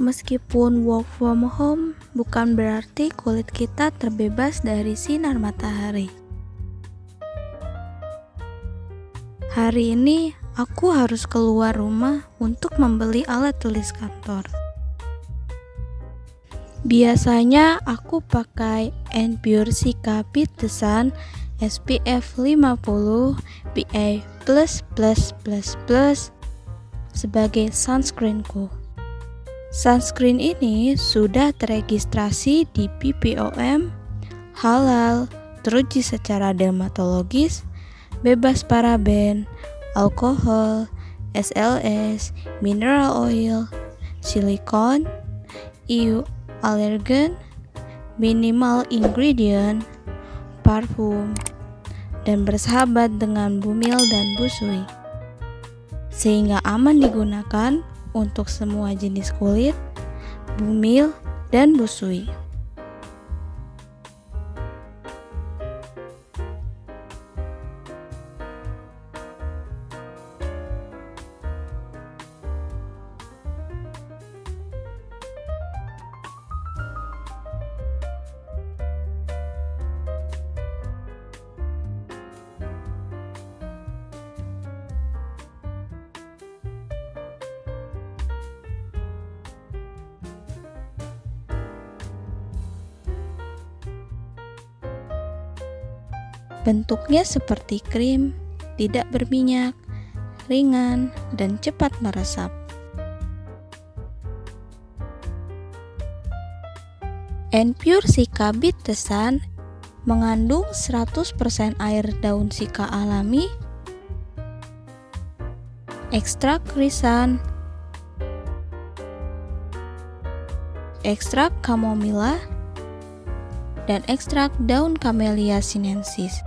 Meskipun work from home bukan berarti kulit kita terbebas dari sinar matahari. Hari ini aku harus keluar rumah untuk membeli alat tulis kantor. Biasanya aku pakai Pure Sika Sun SPF 50 PA++++ sebagai sunscreenku. Sunscreen ini sudah teregistrasi di BPOM, halal, teruji secara dermatologis, bebas paraben, alkohol, SLS, mineral oil, silikon, EU allergen, minimal ingredient, parfum, dan bersahabat dengan bumil dan busui. Sehingga aman digunakan untuk semua jenis kulit, bumil, dan busui. Bentuknya seperti krim, tidak berminyak, ringan, dan cepat meresap. Pure Sika Tesan mengandung 100% air daun sika alami, ekstrak krisan, ekstrak kamomila, dan ekstrak daun Camellia sinensis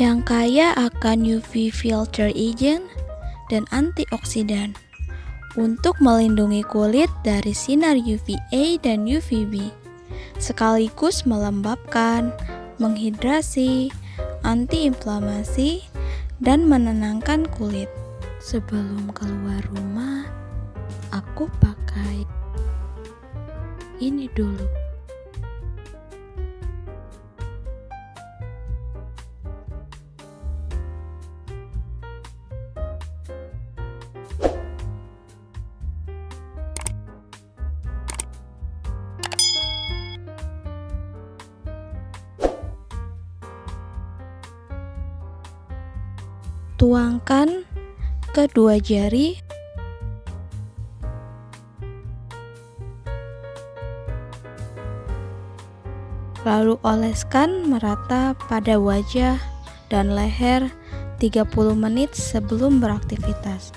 yang kaya akan UV filter agent dan antioksidan untuk melindungi kulit dari sinar UVA dan UVB, sekaligus melembabkan, menghidrasi, antiinflamasi, dan menenangkan kulit. Sebelum keluar rumah, aku pakai ini dulu. Tuangkan kedua jari Lalu oleskan merata pada wajah dan leher 30 menit sebelum beraktivitas.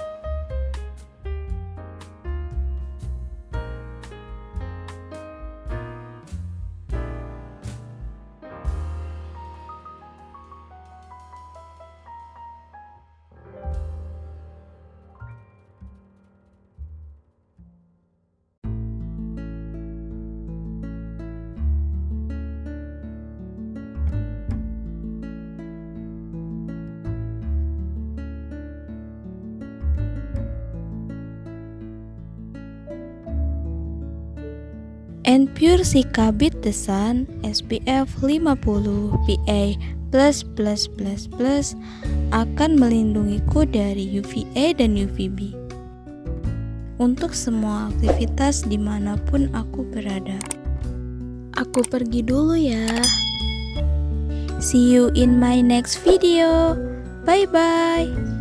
And Pure Sika Beat The Sun SPF 50 PA+++ akan melindungiku dari UVA dan UVB untuk semua aktivitas di mana pun aku berada. Aku pergi dulu ya. See you in my next video. Bye bye.